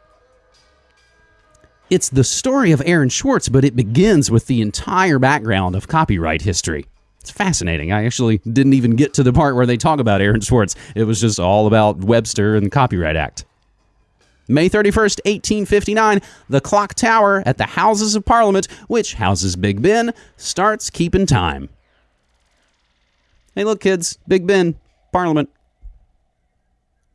It's the story of Aaron Swartz, but it begins with the entire background of copyright history. It's fascinating. I actually didn't even get to the part where they talk about Aaron Swartz. It was just all about Webster and the Copyright Act. May 31st, 1859, the clock tower at the Houses of Parliament, which houses Big Ben, starts keeping time. Hey, look, kids, Big Ben, Parliament.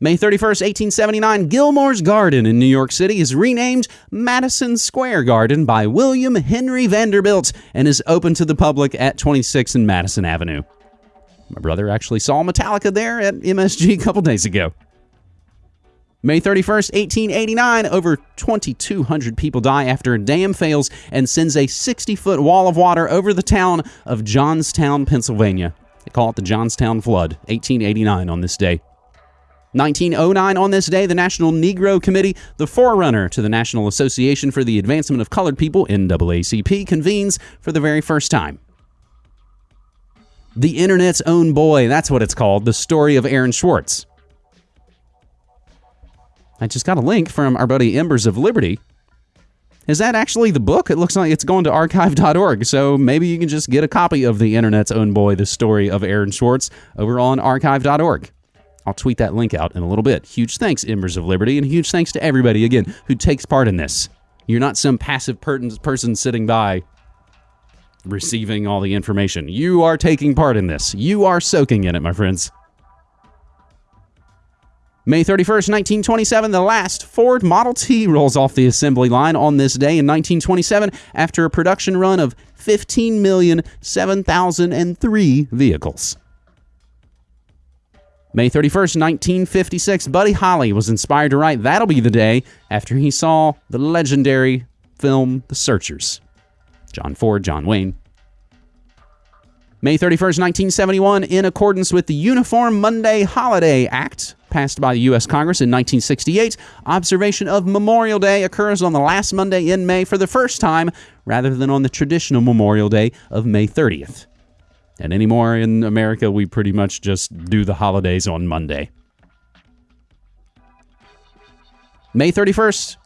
May 31st, 1879, Gilmore's Garden in New York City is renamed Madison Square Garden by William Henry Vanderbilt and is open to the public at 26 and Madison Avenue. My brother actually saw Metallica there at MSG a couple days ago. May 31st, 1889, over 2,200 people die after a dam fails and sends a 60 foot wall of water over the town of Johnstown, Pennsylvania. They call it the Johnstown Flood, 1889 on this day. 1909 on this day, the National Negro Committee, the forerunner to the National Association for the Advancement of Colored People, NAACP, convenes for the very first time. The Internet's Own Boy, that's what it's called, the story of Aaron Swartz. I just got a link from our buddy Embers of Liberty. Is that actually the book? It looks like it's going to archive.org, so maybe you can just get a copy of The Internet's Own Boy, the story of Aaron Swartz, over on archive.org. I'll tweet that link out in a little bit. Huge thanks, Embers of Liberty, and huge thanks to everybody, again, who takes part in this. You're not some passive per- person sitting by receiving all the information. You are taking part in this. You are soaking in it, my friends. May 31st, 1927, the last Ford Model T rolls off the assembly line on this day in 1927 after a production run of 15,007,003 vehicles. May 31st, 1956, Buddy Holly was inspired to write That'll Be the Day after he saw the legendary film The Searchers. John Ford, John Wayne. May 31st, 1971, in accordance with the Uniform Monday Holiday Act, passed by the U.S. Congress in 1968, observation of Memorial Day occurs on the last Monday in May for the first time, rather than on the traditional Memorial Day of May 30th. And anymore in America, we pretty much just do the holidays on Monday. May 31st,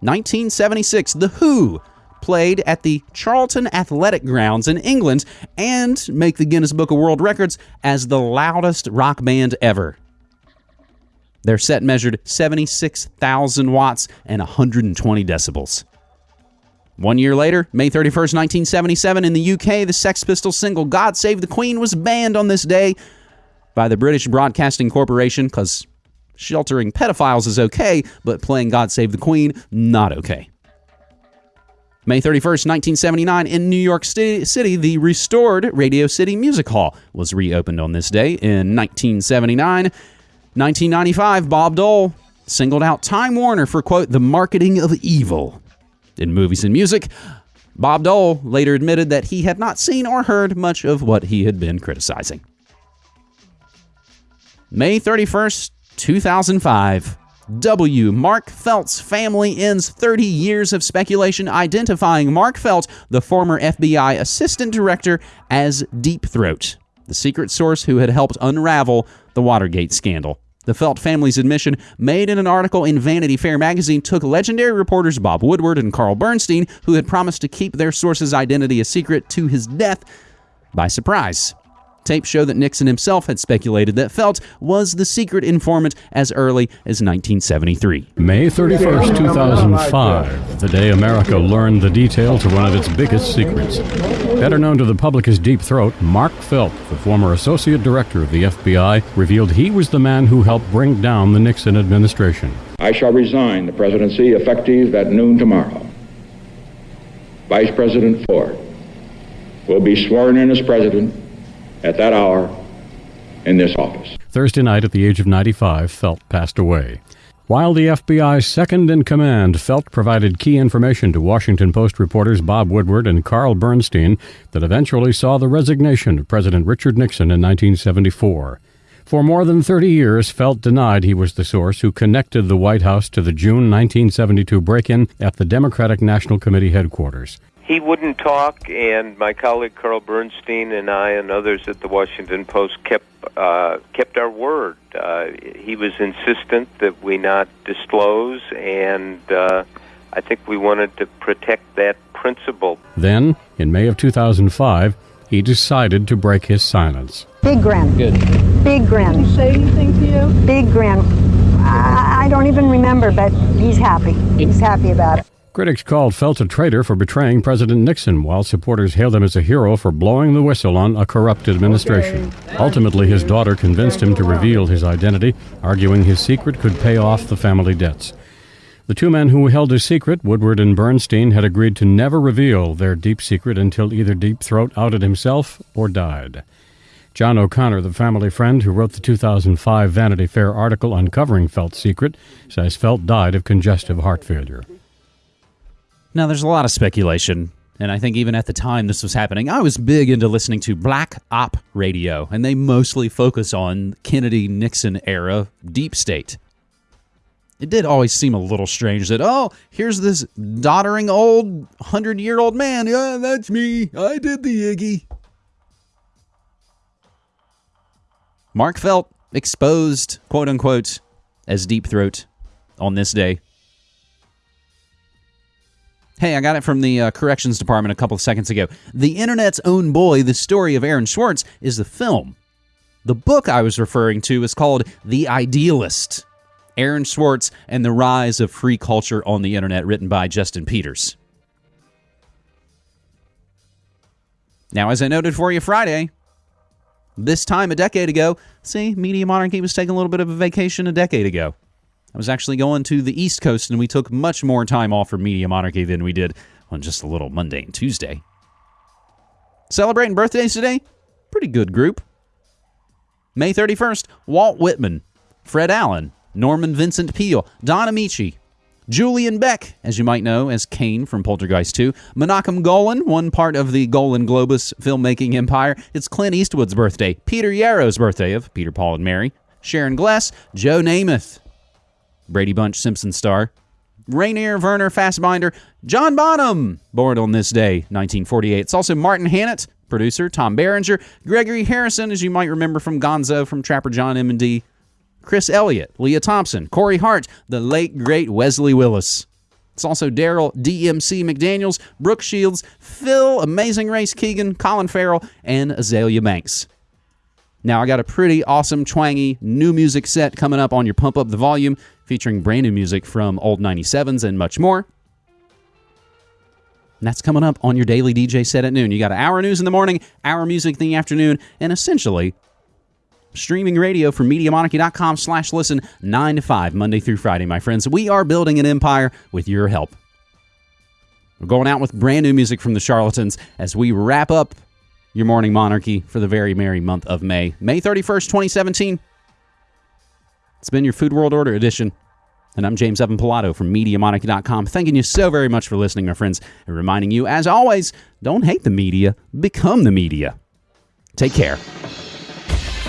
1976, The Who played at the Charlton Athletic Grounds in England and make the Guinness Book of World Records as the loudest rock band ever. Their set measured 76,000 watts and 120 decibels. One year later, May 31st, 1977, in the UK, the Sex Pistols single God Save the Queen was banned on this day by the British Broadcasting Corporation because sheltering pedophiles is okay, but playing God Save the Queen, not okay. May 31st, 1979, in New York City, the restored Radio City Music Hall was reopened on this day in 1979. 1995, Bob Dole singled out Time Warner for, quote, the marketing of evil in movies and music. Bob Dole later admitted that he had not seen or heard much of what he had been criticizing. May 31st, 2005. W. Mark Felt's family ends 30 years of speculation identifying Mark Felt, the former FBI assistant director, as Deep Throat, the secret source who had helped unravel the Watergate scandal. The Felt family's admission, made in an article in Vanity Fair magazine, took legendary reporters Bob Woodward and Carl Bernstein, who had promised to keep their source's identity a secret to his death, by surprise. Tapes show that Nixon himself had speculated that Felt was the secret informant as early as 1973. May 31st, 2005, the day America learned the detail to one of its biggest secrets. Better known to the public as Deep Throat, Mark Felt, the former associate director of the FBI, revealed he was the man who helped bring down the Nixon administration. I shall resign the presidency effective at noon tomorrow. Vice President Ford will be sworn in as president at that hour in this office. Thursday night, at the age of 95, Felt passed away. While the FBI's second in command, Felt provided key information to Washington Post reporters Bob Woodward and Carl Bernstein that eventually saw the resignation of President Richard Nixon in 1974. For more than 30 years, Felt denied he was the source who connected the White House to the June 1972 break in at the Democratic National Committee headquarters he wouldn't talk, and my colleague Carl Bernstein and I and others at the Washington Post kept uh, kept our word. Uh, he was insistent that we not disclose, and uh, I think we wanted to protect that principle. Then, in May of 2005, he decided to break his silence. Big grin. Good. Big grin. Did he say anything to you? Big grin. I, I don't even remember, but he's happy. He's happy about it. Critics called Felt a traitor for betraying President Nixon, while supporters hailed him as a hero for blowing the whistle on a corrupt administration. Okay. Ultimately, his daughter convinced him to reveal his identity, arguing his secret could pay off the family debts. The two men who held his secret, Woodward and Bernstein, had agreed to never reveal their deep secret until either Deep Throat outed himself or died. John O'Connor, the family friend who wrote the 2005 Vanity Fair article uncovering Felt's secret, says Felt died of congestive heart failure. Now, there's a lot of speculation, and I think even at the time this was happening, I was big into listening to Black Op Radio, and they mostly focus on Kennedy Nixon era deep state. It did always seem a little strange that, oh, here's this doddering old 100 year old man. Yeah, that's me. I did the Iggy. Mark Felt exposed, quote unquote, as Deep Throat on this day. Hey, I got it from the uh, corrections department a couple of seconds ago. The internet's own boy, the story of Aaron Swartz, is the film. The book I was referring to is called The Idealist Aaron Swartz and the Rise of Free Culture on the Internet, written by Justin Peters. Now, as I noted for you Friday, this time a decade ago, see, Media Monarchy was taking a little bit of a vacation a decade ago. I was actually going to the East Coast, and we took much more time off for Media Monarchy than we did on just a little Monday and Tuesday. Celebrating birthdays today? Pretty good group. May 31st, Walt Whitman, Fred Allen, Norman Vincent Peale, Don Ameche, Julian Beck, as you might know as Kane from Poltergeist 2. Menachem Golan, one part of the Golan Globus filmmaking empire. It's Clint Eastwood's birthday. Peter Yarrow's birthday of Peter, Paul, and Mary. Sharon Gless, Joe Namath, Brady Bunch Simpson star. Rainier Werner Fassbinder, John Bonham, born on this day, 1948. It's also Martin Hannett, producer, Tom Berenger, Gregory Harrison, as you might remember from Gonzo from Trapper John M&D, Chris Elliott, Lea Thompson, Corey Hart, the late great Wesley Willis. It's also Darryl DMC McDaniels, Brooke Shields, Phil, Amazing Race Keoghan, Colin Farrell, and Azealia Banks. Now, I got a pretty awesome, twangy new music set coming up on your Pump Up the Volume, featuring brand new music from old 97s and much more. And that's coming up on your daily DJ set at noon. You got hour news in the morning, hour music in the afternoon, and essentially streaming radio from MediaMonarchy.com slash listen 9 to 5, Monday through Friday, my friends. We are building an empire with your help. We're going out with brand new music from the Charlatans as we wrap up your morning monarchy for the very merry month of May. May 31st, 2017. It's been your Food World Order edition. And I'm James Evan Pilato from MediaMonarchy.com, thanking you so very much for listening, my friends, and reminding you, as always, don't hate the media, become the media. Take care.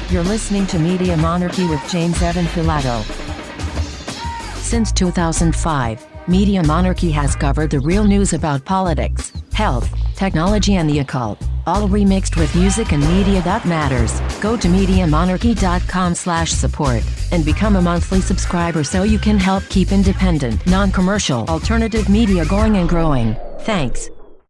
You're listening to Media Monarchy with James Evan Pilato. Since 2005, Media Monarchy has covered the real news about politics, health, technology, and the occult, all remixed with music and media that matters. Go to MediaMonarchy.com slash support and become a monthly subscriber so you can help keep independent, non-commercial, alternative media going and growing. Thanks.